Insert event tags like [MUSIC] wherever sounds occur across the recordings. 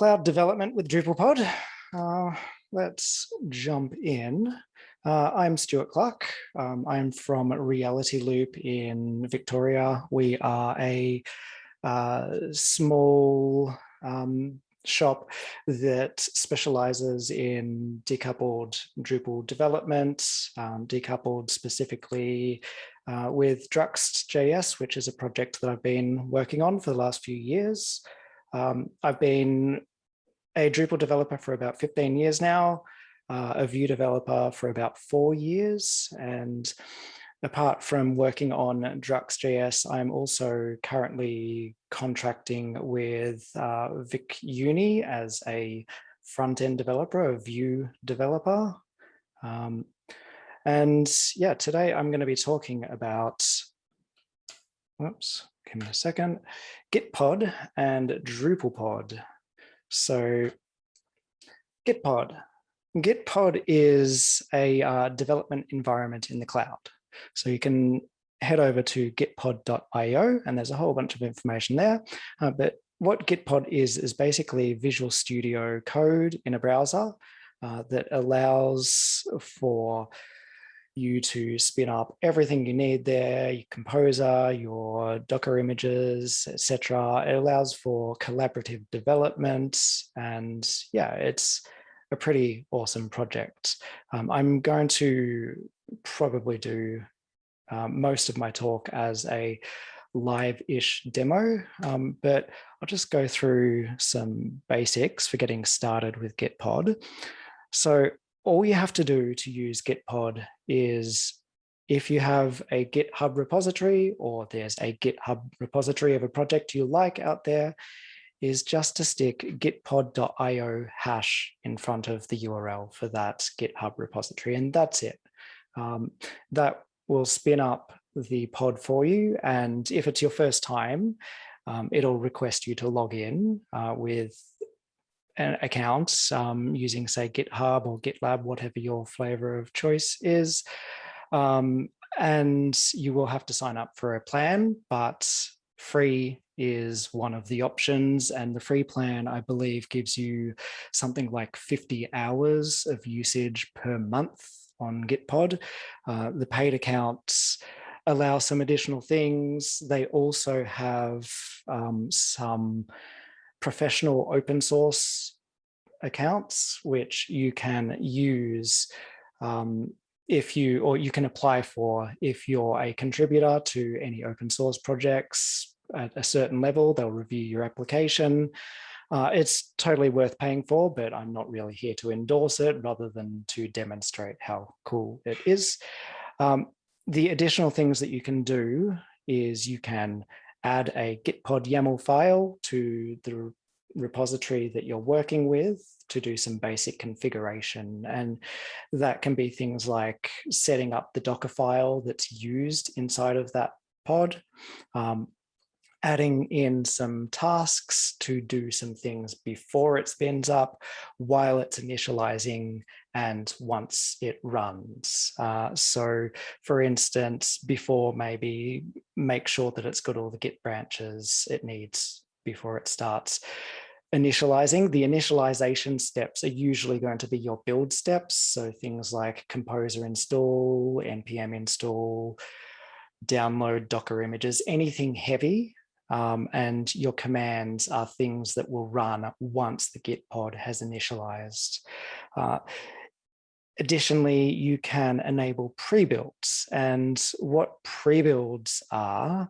cloud development with DrupalPod. Uh, let's jump in. Uh, I'm Stuart Clark. Um, I'm from Realityloop in Victoria. We are a uh, small um, shop that specializes in decoupled Drupal development, um, decoupled specifically uh, with Druxt.js, which is a project that I've been working on for the last few years. Um, I've been a Drupal developer for about 15 years now, uh, a Vue developer for about four years. And apart from working on Druxt.js, I'm also currently contracting with uh, Vic Uni as a front-end developer, a Vue developer. Um, and yeah, today I'm going to be talking about, whoops, give me a second, Gitpod and DrupalPod. So Gitpod. Gitpod is a uh, development environment in the cloud. So you can head over to gitpod.io and there's a whole bunch of information there. Uh, but what Gitpod is, is basically Visual Studio code in a browser uh, that allows for you to spin up everything you need there, your composer, your Docker images, etc. It allows for collaborative development and yeah, it's a pretty awesome project. Um, I'm going to probably do um, most of my talk as a live-ish demo, um, but I'll just go through some basics for getting started with Gitpod. So all you have to do to use Gitpod is if you have a GitHub repository or there's a GitHub repository of a project you like out there, is just to stick gitpod.io hash in front of the URL for that GitHub repository, and that's it. Um, that will spin up the pod for you, and if it's your first time, um, it'll request you to log in uh, with an account um, using say GitHub or GitLab, whatever your flavor of choice is. Um, and you will have to sign up for a plan, but free is one of the options. And the free plan, I believe, gives you something like 50 hours of usage per month on Gitpod. Uh, the paid accounts allow some additional things. They also have um, some professional open source accounts, which you can use um, if you, or you can apply for if you're a contributor to any open source projects at a certain level, they'll review your application. Uh, it's totally worth paying for, but I'm not really here to endorse it rather than to demonstrate how cool it is. Um, the additional things that you can do is you can add a Gitpod YAML file to the repository that you're working with to do some basic configuration. And that can be things like setting up the Docker file that's used inside of that pod, um, adding in some tasks to do some things before it spins up while it's initializing and once it runs. Uh, so for instance, before maybe make sure that it's got all the Git branches it needs before it starts initializing. The initialization steps are usually going to be your build steps. So things like composer install, npm install, download Docker images, anything heavy um, and your commands are things that will run once the Gitpod has initialized. Uh, additionally, you can enable pre-builds and what pre-builds are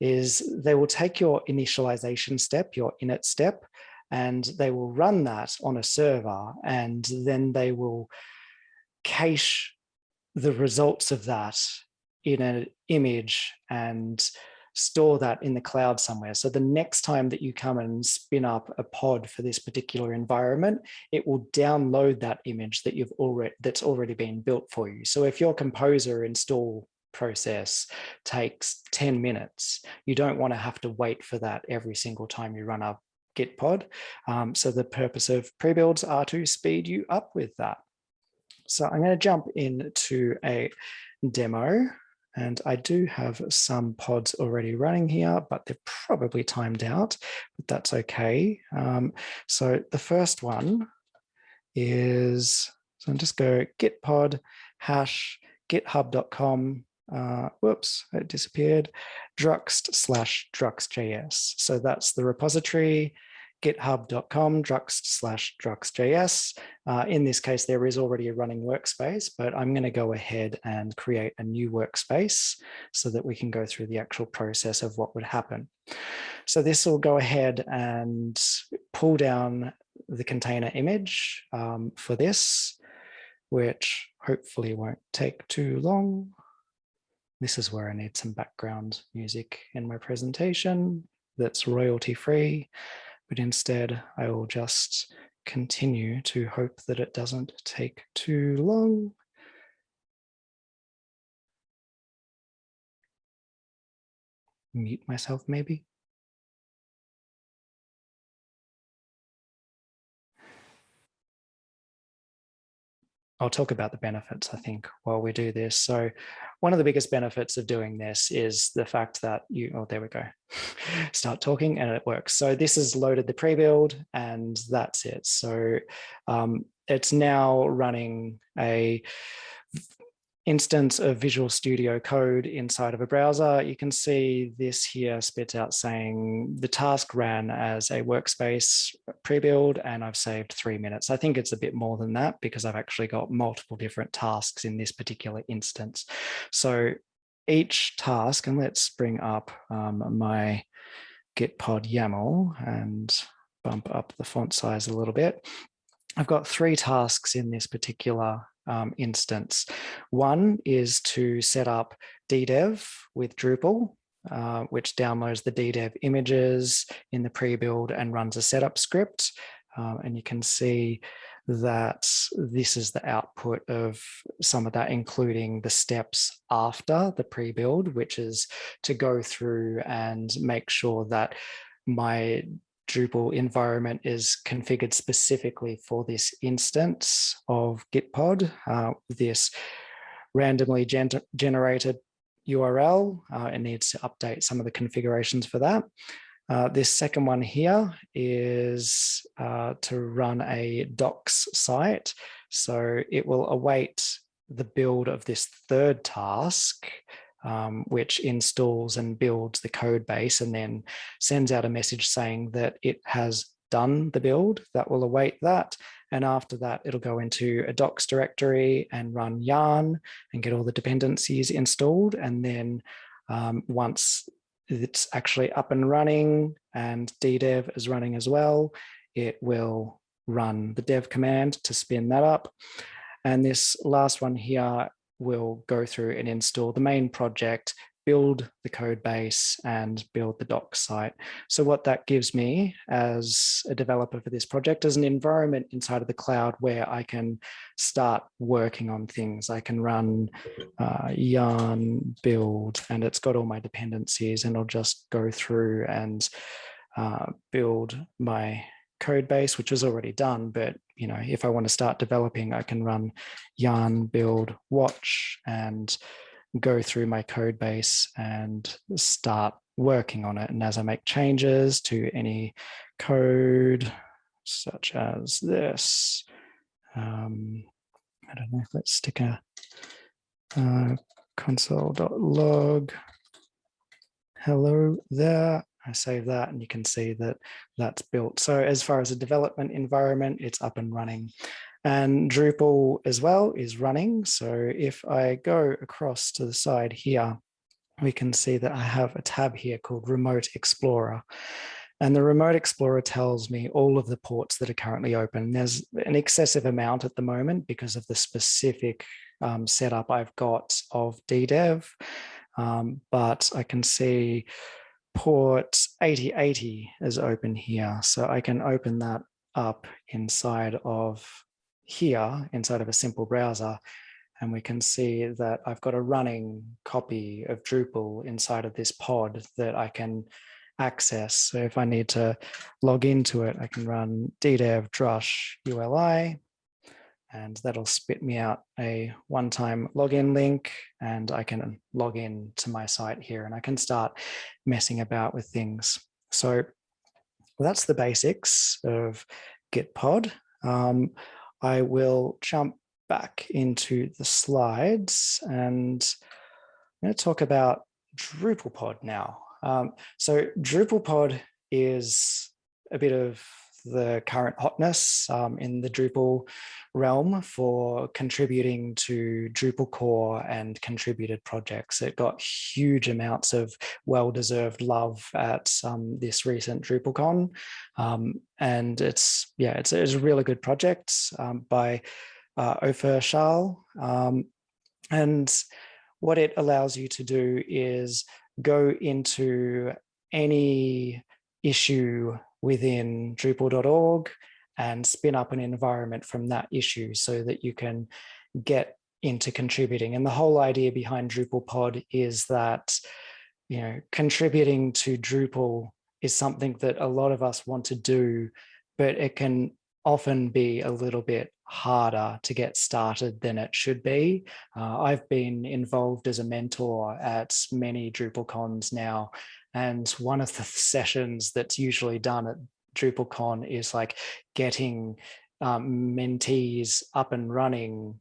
is they will take your initialization step, your init step, and they will run that on a server and then they will cache the results of that in an image and store that in the cloud somewhere. So the next time that you come and spin up a pod for this particular environment, it will download that image that you've already that's already been built for you. So if your composer install process takes 10 minutes, you don't want to have to wait for that every single time you run a Gitpod. Um, so the purpose of pre-builds are to speed you up with that. So I'm going to jump into a demo And I do have some pods already running here, but they're probably timed out, but that's okay. Um, so the first one is, so I'm just go git pod hash github.com uh, whoops, it disappeared, druxt slash druxtjs. So that's the repository, github.com druxt slash druxtjs. Uh, in this case, there is already a running workspace, but I'm going to go ahead and create a new workspace so that we can go through the actual process of what would happen. So this will go ahead and pull down the container image um, for this, which hopefully won't take too long. This is where I need some background music in my presentation that's royalty free, but instead I will just continue to hope that it doesn't take too long. Mute myself maybe. I'll talk about the benefits, I think, while we do this. So one of the biggest benefits of doing this is the fact that you, oh, there we go, [LAUGHS] start talking and it works. So this is loaded the pre-build and that's it. So um, it's now running a instance of Visual Studio Code inside of a browser, you can see this here spits out saying the task ran as a workspace pre-build and I've saved three minutes. I think it's a bit more than that because I've actually got multiple different tasks in this particular instance. So each task, and let's bring up um, my gitpod YAML and bump up the font size a little bit. I've got three tasks in this particular um, instance. One is to set up DDEV with Drupal, uh, which downloads the DDEV images in the pre-build and runs a setup script. Um, and you can see that this is the output of some of that, including the steps after the pre-build, which is to go through and make sure that my Drupal environment is configured specifically for this instance of Gitpod, uh, this randomly gen generated URL. Uh, it needs to update some of the configurations for that. Uh, this second one here is uh, to run a docs site. So it will await the build of this third task um, which installs and builds the code base and then sends out a message saying that it has done the build that will await that. And after that, it'll go into a docs directory and run yarn and get all the dependencies installed. And then um, once it's actually up and running and DDEV is running as well, it will run the dev command to spin that up. And this last one here will go through and install the main project, build the code base and build the docs site. So what that gives me as a developer for this project is an environment inside of the cloud where I can start working on things. I can run uh, yarn build and it's got all my dependencies and I'll just go through and uh, build my code base, which was already done. But, you know, if I want to start developing, I can run yarn build watch and go through my code base and start working on it. And as I make changes to any code, such as this, um, I don't know, let's stick a uh, console.log hello there I save that and you can see that that's built. So as far as a development environment, it's up and running. And Drupal as well is running. So if I go across to the side here, we can see that I have a tab here called Remote Explorer. And the Remote Explorer tells me all of the ports that are currently open. There's an excessive amount at the moment because of the specific um, setup I've got of DDEV. Um, but I can see port 8080 is open here. So I can open that up inside of here, inside of a simple browser. And we can see that I've got a running copy of Drupal inside of this pod that I can access. So if I need to log into it, I can run ddev drush uli and that'll spit me out a one-time login link and I can log in to my site here and I can start messing about with things. So that's the basics of Gitpod. Um, I will jump back into the slides and I'm going to talk about DrupalPod now. Um, so DrupalPod is a bit of the current hotness um, in the Drupal realm for contributing to Drupal core and contributed projects. It got huge amounts of well-deserved love at um, this recent DrupalCon. Um, and it's, yeah, it's, it's, a really good project um, by uh, Ofer Shaal. Um, and what it allows you to do is go into any issue within Drupal.org and spin up an environment from that issue so that you can get into contributing. And the whole idea behind DrupalPod is that, you know, contributing to Drupal is something that a lot of us want to do, but it can often be a little bit harder to get started than it should be. Uh, I've been involved as a mentor at many DrupalCons now, and one of the sessions that's usually done at DrupalCon is like getting um, mentees up and running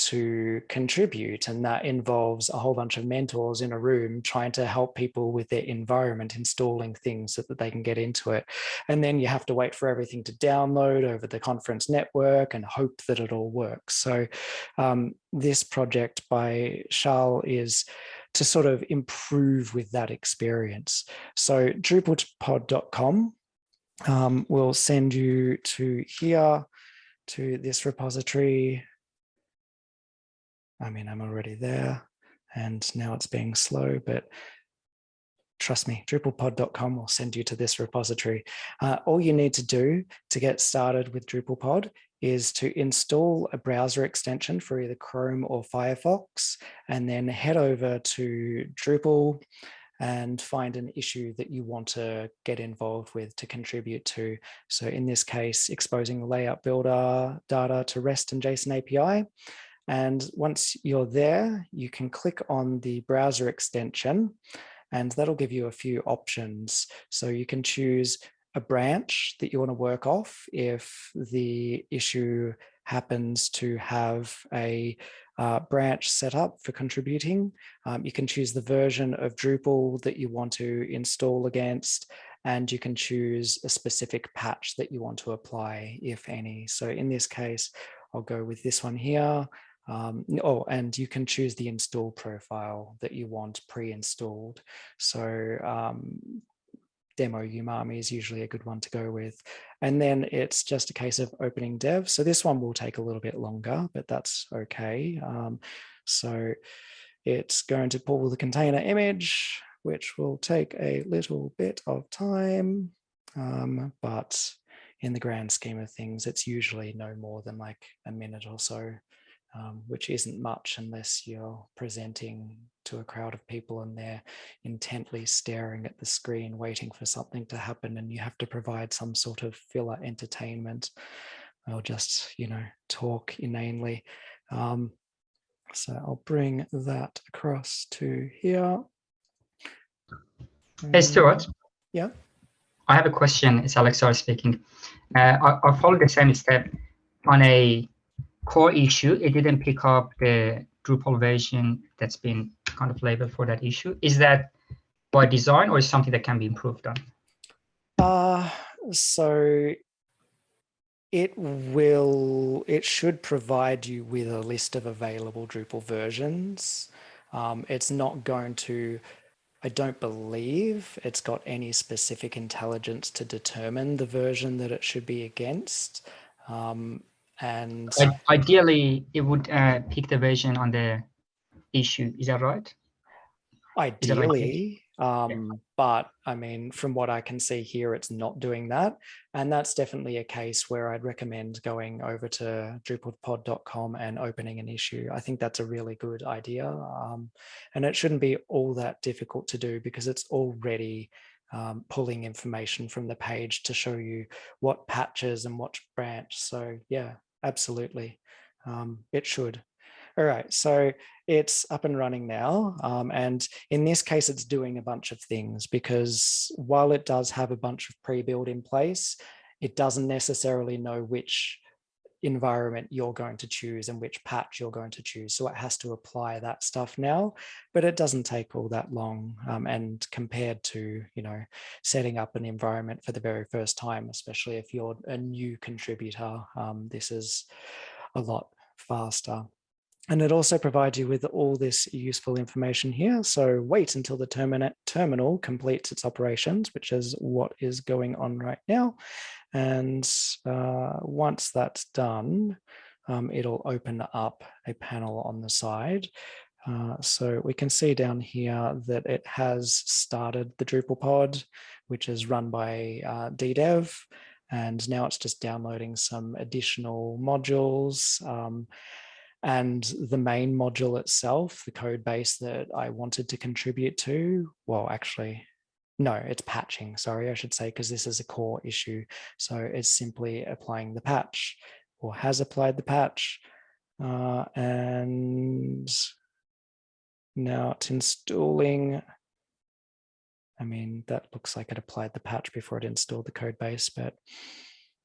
to contribute and that involves a whole bunch of mentors in a room trying to help people with their environment installing things so that they can get into it. And then you have to wait for everything to download over the conference network and hope that it all works. So um, this project by Charles is to sort of improve with that experience so drupalpod.com um, will send you to here to this repository I mean, I'm already there and now it's being slow, but trust me, drupalpod.com will send you to this repository. Uh, all you need to do to get started with DrupalPod is to install a browser extension for either Chrome or Firefox, and then head over to Drupal and find an issue that you want to get involved with to contribute to. So in this case, exposing layout builder data to REST and JSON API. And once you're there, you can click on the browser extension and that'll give you a few options. So you can choose a branch that you want to work off if the issue happens to have a uh, branch set up for contributing. Um, you can choose the version of Drupal that you want to install against, and you can choose a specific patch that you want to apply, if any. So in this case, I'll go with this one here. Um, oh, and you can choose the install profile that you want pre-installed. So um, demo umami is usually a good one to go with. And then it's just a case of opening dev. So this one will take a little bit longer, but that's okay. Um, so it's going to pull the container image, which will take a little bit of time, um, but in the grand scheme of things, it's usually no more than like a minute or so um, which isn't much unless you're presenting to a crowd of people and they're intently staring at the screen waiting for something to happen and you have to provide some sort of filler entertainment or just, you know, talk inanely. Um, so I'll bring that across to here. Hey, Stuart. Yeah. I have a question. It's Alexander speaking. Uh, I, I follow the same step on a core issue, it didn't pick up the Drupal version that's been kind of labeled for that issue. Is that by design or is something that can be improved on? Uh, so it will, it should provide you with a list of available Drupal versions. Um, it's not going to, I don't believe it's got any specific intelligence to determine the version that it should be against. Um, and ideally, it would uh, pick the version on the issue. Is that right? Ideally, um, yeah. but I mean, from what I can see here, it's not doing that. And that's definitely a case where I'd recommend going over to drupalpod.com and opening an issue. I think that's a really good idea. Um, and it shouldn't be all that difficult to do because it's already um, pulling information from the page to show you what patches and what branch. So yeah, absolutely. Um, it should. All right, so it's up and running now. Um, and in this case, it's doing a bunch of things because while it does have a bunch of pre-build in place, it doesn't necessarily know which environment you're going to choose and which patch you're going to choose. So it has to apply that stuff now, but it doesn't take all that long. Um, and compared to, you know, setting up an environment for the very first time, especially if you're a new contributor, um, this is a lot faster. And it also provides you with all this useful information here. So wait until the terminal terminal completes its operations, which is what is going on right now. And uh, once that's done, um, it'll open up a panel on the side. Uh, so we can see down here that it has started the DrupalPod, which is run by uh, DDEV. And now it's just downloading some additional modules. Um, and the main module itself, the code base that I wanted to contribute to, well, actually, no, it's patching, sorry, I should say, because this is a core issue. So it's simply applying the patch or has applied the patch. Uh, and now it's installing. I mean, that looks like it applied the patch before it installed the code base, but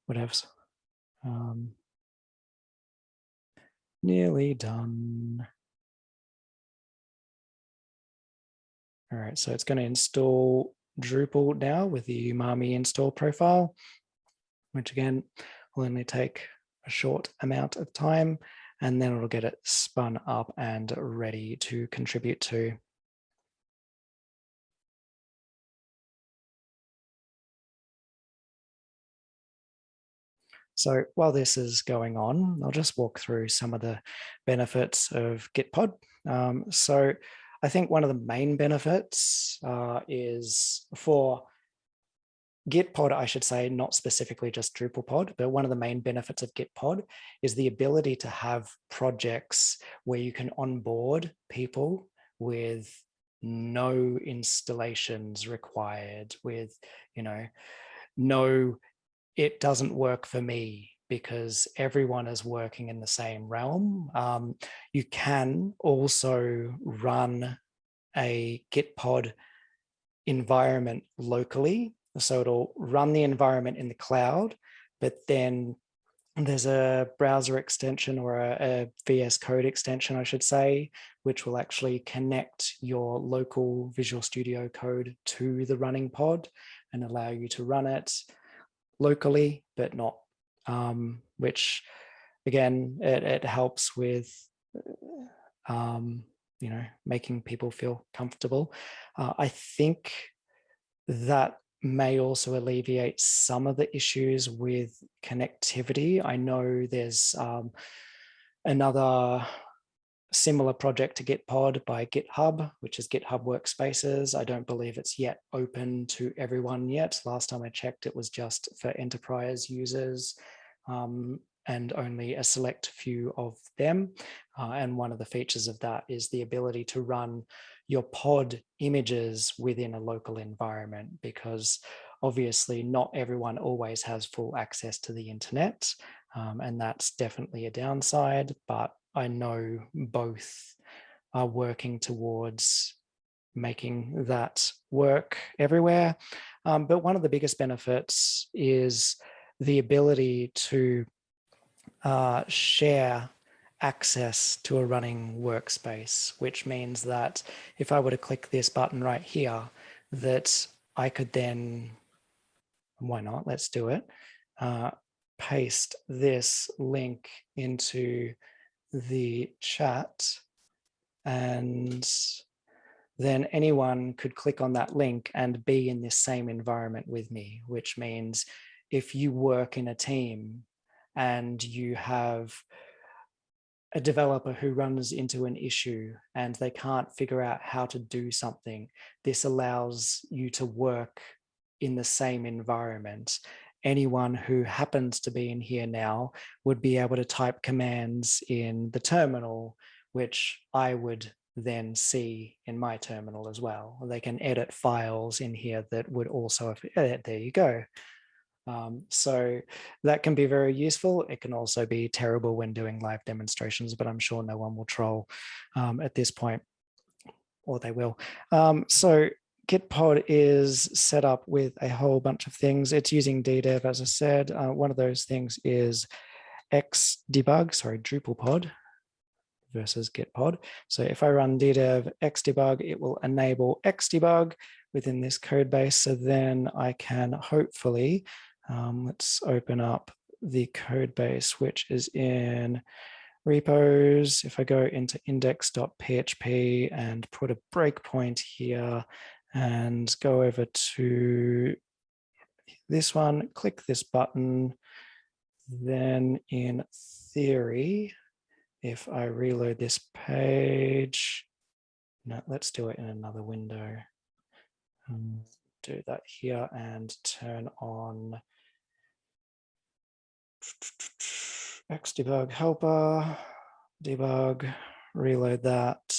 whatever. Um, nearly done. All right, so it's going to install Drupal now with the Umami install profile, which again will only take a short amount of time and then it'll get it spun up and ready to contribute to. So while this is going on, I'll just walk through some of the benefits of Gitpod. Um, so I think one of the main benefits uh, is for Gitpod, I should say, not specifically just DrupalPod, but one of the main benefits of Gitpod is the ability to have projects where you can onboard people with no installations required with, you know, no, it doesn't work for me because everyone is working in the same realm. Um, you can also run a Gitpod environment locally. So it'll run the environment in the cloud, but then there's a browser extension or a, a, VS Code extension, I should say, which will actually connect your local Visual Studio Code to the running pod and allow you to run it locally, but not um, which again, it, it helps with, um, you know, making people feel comfortable. Uh, I think that may also alleviate some of the issues with connectivity. I know there's um, another similar project to Gitpod by GitHub, which is GitHub Workspaces. I don't believe it's yet open to everyone yet. Last time I checked, it was just for enterprise users um, and only a select few of them. Uh, and one of the features of that is the ability to run your pod images within a local environment because obviously not everyone always has full access to the internet. Um, and that's definitely a downside, but I know both are working towards making that work everywhere. Um, but one of the biggest benefits is the ability to uh, share access to a running workspace, which means that if I were to click this button right here, that I could then, why not, let's do it, uh, paste this link into the chat and then anyone could click on that link and be in this same environment with me, which means if you work in a team and you have a developer who runs into an issue and they can't figure out how to do something, this allows you to work in the same environment. Anyone who happens to be in here now would be able to type commands in the terminal, which I would then see in my terminal as well. They can edit files in here that would also, have, there you go. Um, so that can be very useful. It can also be terrible when doing live demonstrations, but I'm sure no one will troll um, at this point, or they will. Um, so Gitpod is set up with a whole bunch of things. It's using DDEV, as I said. Uh, one of those things is Xdebug, sorry, DrupalPod versus Gitpod. So if I run DDEV Xdebug, it will enable Xdebug within this code base. So then I can hopefully, um, let's open up the code base, which is in repos. If I go into index.php and put a breakpoint here, and go over to this one, click this button. Then in theory, if I reload this page, no, let's do it in another window. Um, do that here and turn on Xdebug helper, debug, reload that,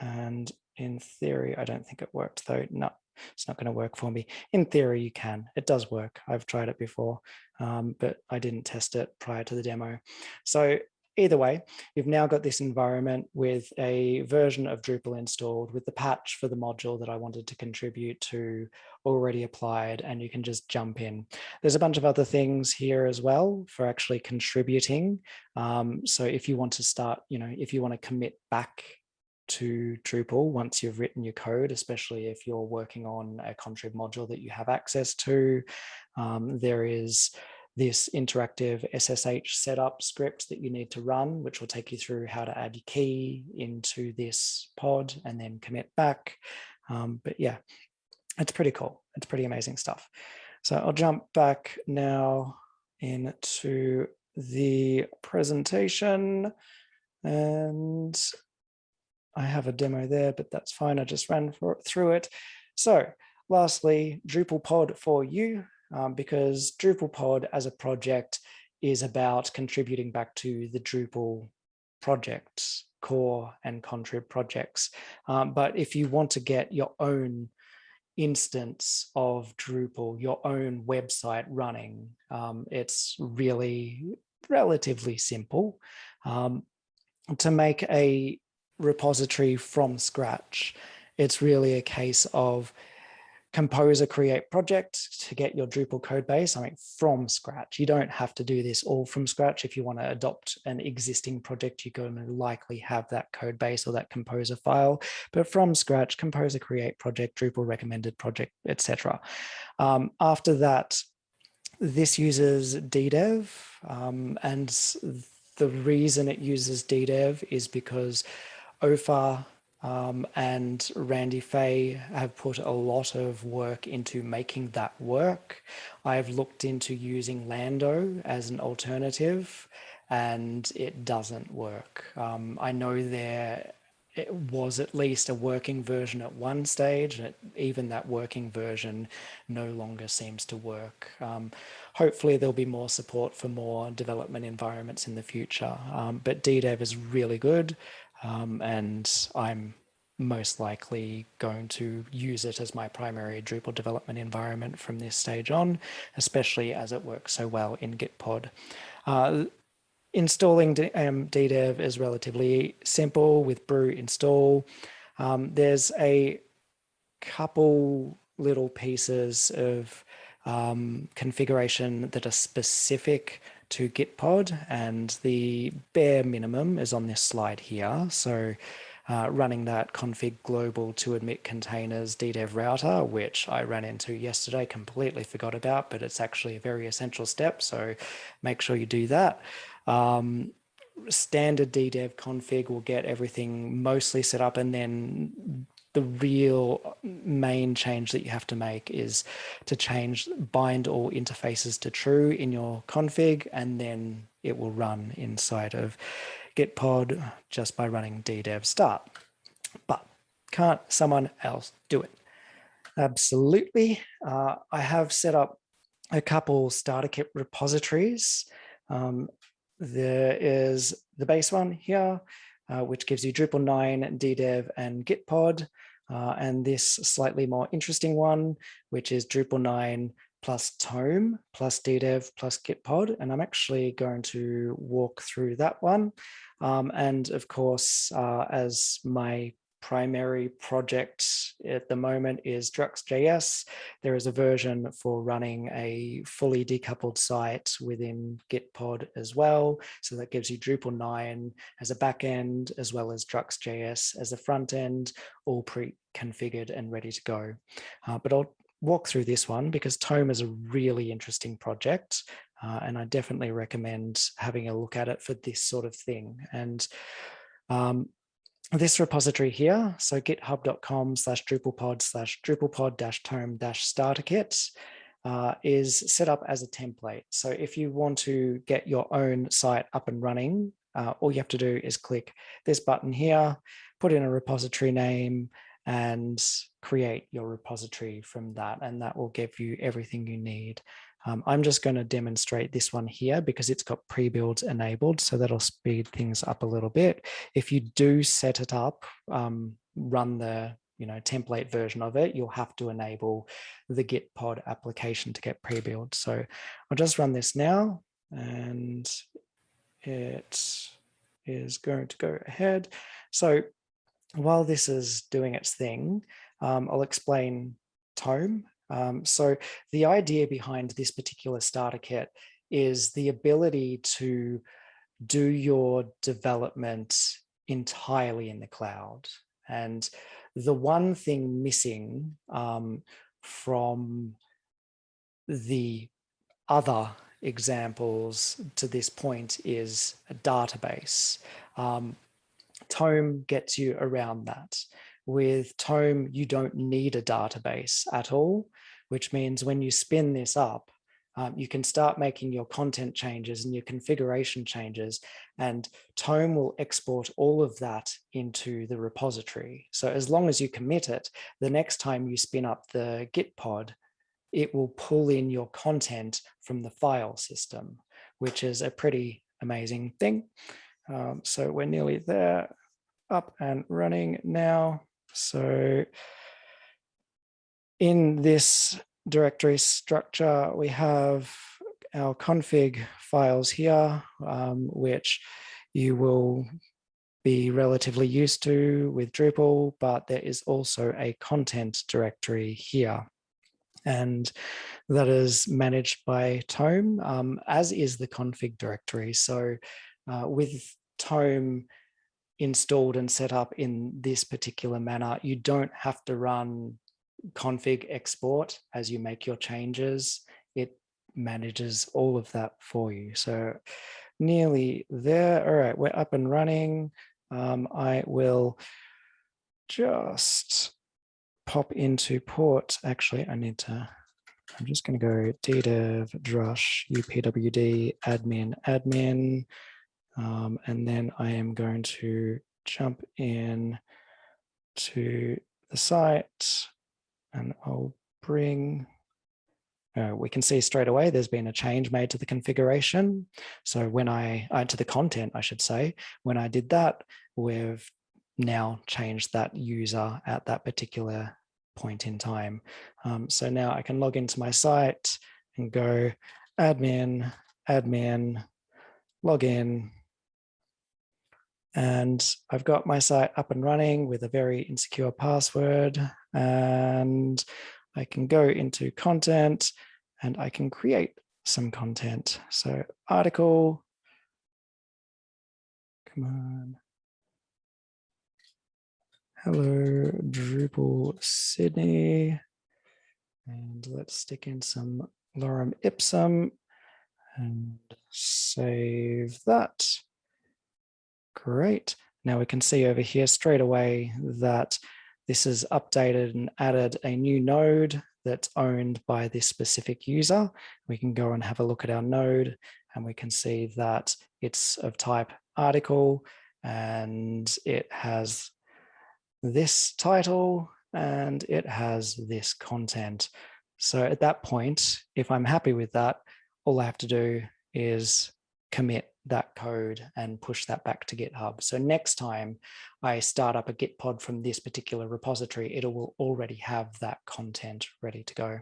and in theory, I don't think it worked though. No, it's not going to work for me. In theory, you can. It does work. I've tried it before, um, but I didn't test it prior to the demo. So either way, you've now got this environment with a version of Drupal installed with the patch for the module that I wanted to contribute to already applied, and you can just jump in. There's a bunch of other things here as well for actually contributing. Um, so if you want to start, you know, if you want to commit back to Drupal once you've written your code, especially if you're working on a contrib module that you have access to. Um, there is this interactive SSH setup script that you need to run, which will take you through how to add your key into this pod and then commit back. Um, but yeah, it's pretty cool. It's pretty amazing stuff. So I'll jump back now into the presentation and I have a demo there, but that's fine. I just ran for, through it. So lastly, DrupalPod for you, um, because DrupalPod as a project is about contributing back to the Drupal projects, core and contrib projects. Um, but if you want to get your own instance of Drupal, your own website running, um, it's really relatively simple. Um, to make a repository from scratch. It's really a case of composer create project to get your Drupal code base, I mean, from scratch. You don't have to do this all from scratch. If you want to adopt an existing project, you're going to likely have that code base or that composer file, but from scratch, composer create project, Drupal recommended project, etc. Um, after that, this uses DDEV um, and the reason it uses DDEV is because Ofer um, and Randy Fay have put a lot of work into making that work. I've looked into using Lando as an alternative and it doesn't work. Um, I know there it was at least a working version at one stage, and it, even that working version no longer seems to work. Um, hopefully there'll be more support for more development environments in the future, um, but DDEV is really good um, and I'm most likely going to use it as my primary Drupal development environment from this stage on, especially as it works so well in Gitpod. Uh, installing um, DDEV is relatively simple with brew install. Um, there's a couple little pieces of um, configuration that are specific to Gitpod and the bare minimum is on this slide here. So uh, running that config global to omit containers DDEV router, which I ran into yesterday, completely forgot about, but it's actually a very essential step. So make sure you do that. Um, standard DDEV config will get everything mostly set up and then the real main change that you have to make is to change bind all interfaces to true in your config, and then it will run inside of Gitpod just by running ddev start. But can't someone else do it? Absolutely. Uh, I have set up a couple starter kit repositories. Um, there is the base one here, uh, which gives you Drupal 9, DDEV, and Gitpod. Uh, and this slightly more interesting one, which is Drupal 9 plus tome plus ddev plus gitpod. And I'm actually going to walk through that one. Um, and of course, uh, as my primary project at the moment is Druxt.js. There is a version for running a fully decoupled site within Gitpod as well. So that gives you Drupal 9 as a backend, as well as Druxt.js as a front end, all pre-configured and ready to go. Uh, but I'll walk through this one because Tome is a really interesting project. Uh, and I definitely recommend having a look at it for this sort of thing. And um, this repository here, so github.com slash drupalpod slash drupalpod dash tome dash starter kit uh, is set up as a template. So if you want to get your own site up and running, uh, all you have to do is click this button here, put in a repository name and create your repository from that. And that will give you everything you need. Um, I'm just going to demonstrate this one here because it's got pre-builds enabled, so that'll speed things up a little bit. If you do set it up, um, run the you know template version of it, you'll have to enable the Gitpod application to get pre-build. So I'll just run this now, and it is going to go ahead. So while this is doing its thing, um, I'll explain Tome um, so the idea behind this particular starter kit is the ability to do your development entirely in the cloud. And the one thing missing um, from the other examples to this point is a database. Um, Tome gets you around that. With Tome, you don't need a database at all, which means when you spin this up, um, you can start making your content changes and your configuration changes and Tome will export all of that into the repository. So as long as you commit it, the next time you spin up the Gitpod, it will pull in your content from the file system, which is a pretty amazing thing. Um, so we're nearly there, up and running now. So in this directory structure, we have our config files here, um, which you will be relatively used to with Drupal, but there is also a content directory here. And that is managed by Tome, um, as is the config directory. So uh, with Tome, installed and set up in this particular manner, you don't have to run config export as you make your changes. It manages all of that for you. So nearly there. All right, we're up and running. Um, I will just pop into port. Actually, I need to, I'm just going to go ddev drush upwd admin admin um, and then I am going to jump in to the site and I'll bring, uh, we can see straight away there's been a change made to the configuration. So when I, uh, to the content, I should say, when I did that, we've now changed that user at that particular point in time. Um, so now I can log into my site and go admin, admin, log in, and I've got my site up and running with a very insecure password and I can go into content and I can create some content. So article, come on. Hello, Drupal Sydney. And let's stick in some lorem ipsum and save that. Great. Now we can see over here straight away that this is updated and added a new node that's owned by this specific user. We can go and have a look at our node and we can see that it's of type article and it has this title and it has this content. So at that point, if I'm happy with that, all I have to do is commit that code and push that back to GitHub. So next time I start up a Gitpod from this particular repository, it will already have that content ready to go.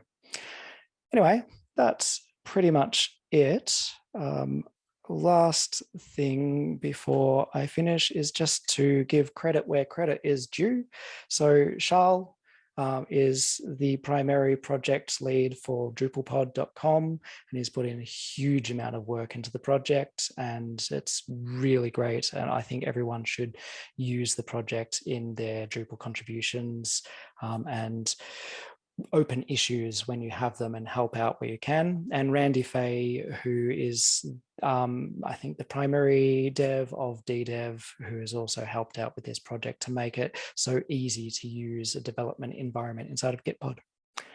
anyway, that's pretty much it. Um, last thing before I finish is just to give credit where credit is due. So Charles um, is the primary project lead for DrupalPod.com and he's put in a huge amount of work into the project and it's really great. And I think everyone should use the project in their Drupal contributions um, and open issues when you have them and help out where you can. And Randy Fay, who is, um, I think, the primary dev of DDev, who has also helped out with this project to make it so easy to use a development environment inside of Gitpod.